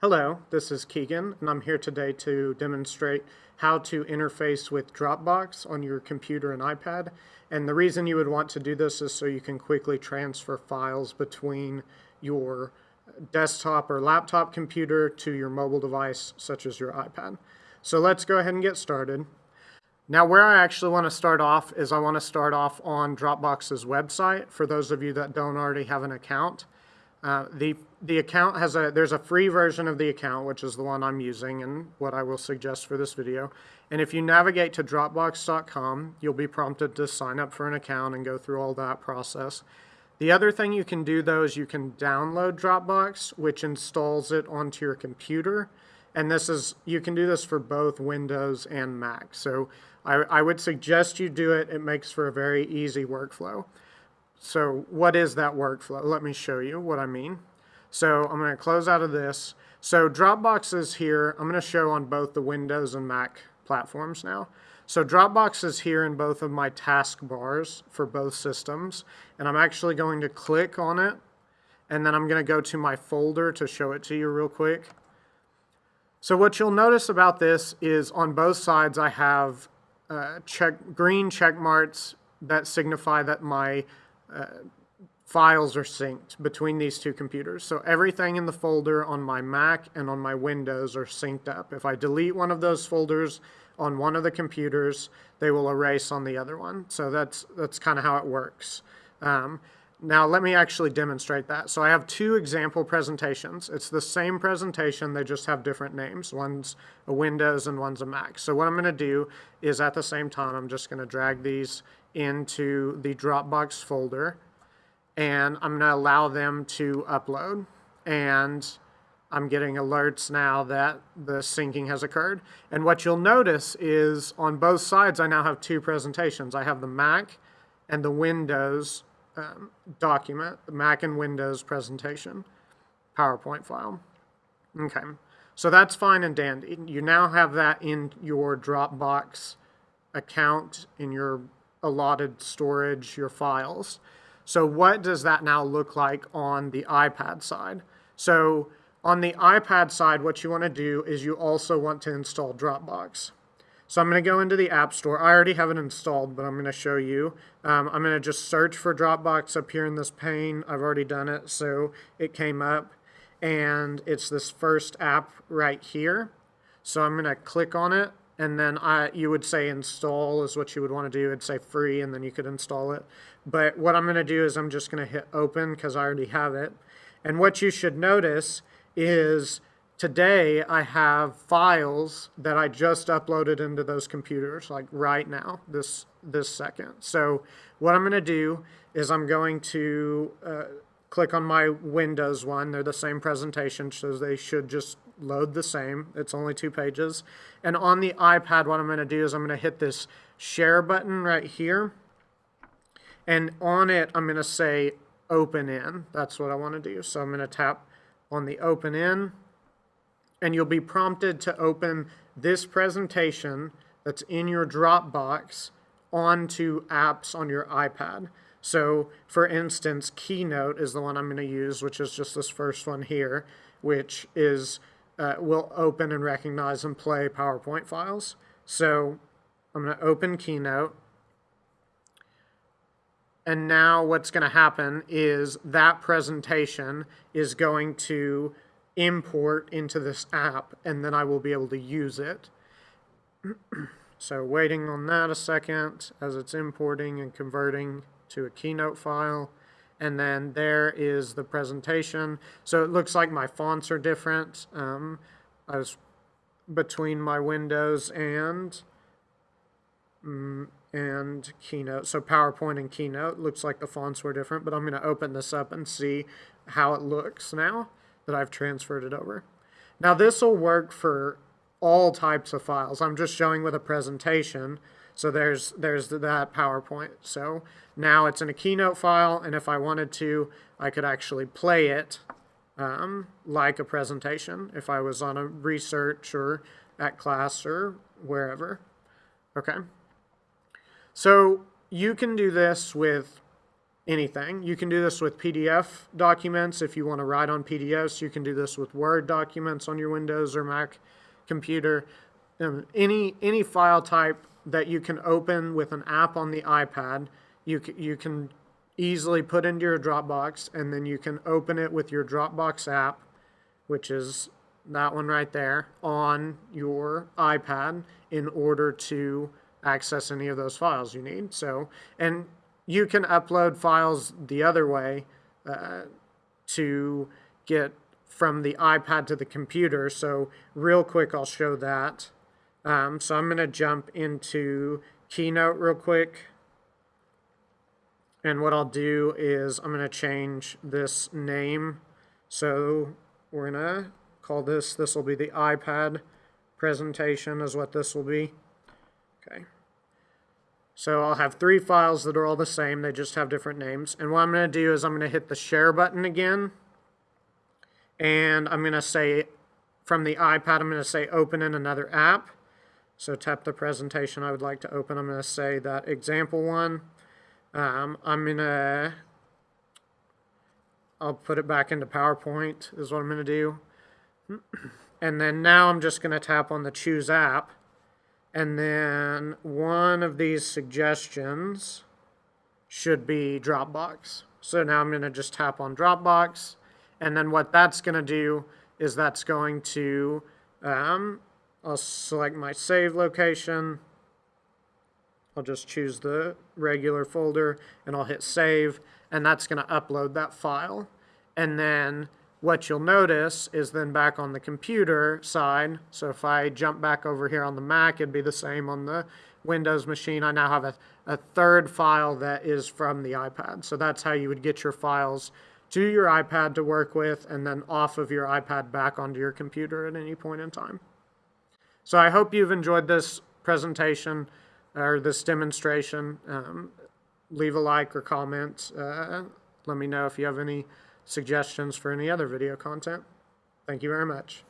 Hello, this is Keegan, and I'm here today to demonstrate how to interface with Dropbox on your computer and iPad. And the reason you would want to do this is so you can quickly transfer files between your desktop or laptop computer to your mobile device, such as your iPad. So let's go ahead and get started. Now where I actually want to start off is I want to start off on Dropbox's website for those of you that don't already have an account. Uh, the the account has a there's a free version of the account which is the one I'm using and what I will suggest for this video. And if you navigate to dropbox.com you'll be prompted to sign up for an account and go through all that process. The other thing you can do though is you can download Dropbox which installs it onto your computer. And this is you can do this for both Windows and Mac. So I, I would suggest you do it. It makes for a very easy workflow so what is that workflow? Let me show you what I mean. So I'm going to close out of this. So Dropbox is here. I'm going to show on both the Windows and Mac platforms now. So Dropbox is here in both of my taskbars for both systems. And I'm actually going to click on it. And then I'm going to go to my folder to show it to you real quick. So what you'll notice about this is on both sides I have uh, check green check marks that signify that my uh, files are synced between these two computers. So everything in the folder on my Mac and on my Windows are synced up. If I delete one of those folders on one of the computers, they will erase on the other one. So that's, that's kind of how it works. Um, now let me actually demonstrate that. So I have two example presentations. It's the same presentation, they just have different names. One's a Windows and one's a Mac. So what I'm gonna do is at the same time, I'm just gonna drag these into the Dropbox folder and I'm going to allow them to upload. And I'm getting alerts now that the syncing has occurred. And what you'll notice is on both sides, I now have two presentations. I have the Mac and the Windows um, document, the Mac and Windows presentation, PowerPoint file. Okay, so that's fine and dandy. You now have that in your Dropbox account in your allotted storage, your files. So what does that now look like on the iPad side? So on the iPad side, what you want to do is you also want to install Dropbox. So I'm going to go into the App Store. I already have it installed, but I'm going to show you. Um, I'm going to just search for Dropbox up here in this pane. I've already done it, so it came up. And it's this first app right here. So I'm going to click on it and then I, you would say install is what you would want to do. It'd say free, and then you could install it. But what I'm going to do is I'm just going to hit open because I already have it. And what you should notice is today I have files that I just uploaded into those computers, like right now, this, this second. So what I'm going to do is I'm going to uh, click on my Windows one. They're the same presentation, so they should just load the same. It's only two pages. And on the iPad, what I'm going to do is I'm going to hit this share button right here. And on it, I'm going to say open in. That's what I want to do. So I'm going to tap on the open in. And you'll be prompted to open this presentation that's in your Dropbox onto apps on your iPad. So for instance, Keynote is the one I'm going to use, which is just this first one here, which is uh, will open and recognize and play PowerPoint files. So I'm going to open Keynote. And now what's going to happen is that presentation is going to import into this app, and then I will be able to use it. so waiting on that a second as it's importing and converting to a Keynote file. And then there is the presentation. So it looks like my fonts are different. Um, I was between my Windows and mm, and Keynote. So PowerPoint and Keynote looks like the fonts were different, but I'm going to open this up and see how it looks now that I've transferred it over. Now this will work for all types of files. I'm just showing with a presentation. So there's there's that PowerPoint. So now it's in a Keynote file, and if I wanted to, I could actually play it um, like a presentation if I was on a research or at class or wherever. Okay. So you can do this with anything. You can do this with PDF documents. If you want to write on PDFs, you can do this with Word documents on your Windows or Mac computer. Um, any any file type that you can open with an app on the iPad, you you can easily put into your Dropbox, and then you can open it with your Dropbox app, which is that one right there on your iPad in order to access any of those files you need. So, and you can upload files the other way uh, to get from the iPad to the computer. So, real quick, I'll show that. Um, so, I'm going to jump into Keynote real quick. And what I'll do is I'm going to change this name. So, we're going to call this, this will be the iPad presentation, is what this will be. Okay. So I'll have three files that are all the same, they just have different names. And what I'm going to do is I'm going to hit the share button again. And I'm going to say, from the iPad, I'm going to say open in another app. So tap the presentation I would like to open. I'm going to say that example one. Um, I'm going to, I'll put it back into PowerPoint is what I'm going to do. And then now I'm just going to tap on the choose app. And then one of these suggestions should be Dropbox. So now I'm going to just tap on Dropbox. And then what that's going to do is that's going to, um, I'll select my save location. I'll just choose the regular folder and I'll hit save. And that's going to upload that file. And then what you'll notice is then back on the computer side, so if I jump back over here on the Mac, it'd be the same on the Windows machine. I now have a, a third file that is from the iPad. So that's how you would get your files to your iPad to work with and then off of your iPad back onto your computer at any point in time. So I hope you've enjoyed this presentation or this demonstration. Um, leave a like or comment. Uh, let me know if you have any suggestions for any other video content. Thank you very much.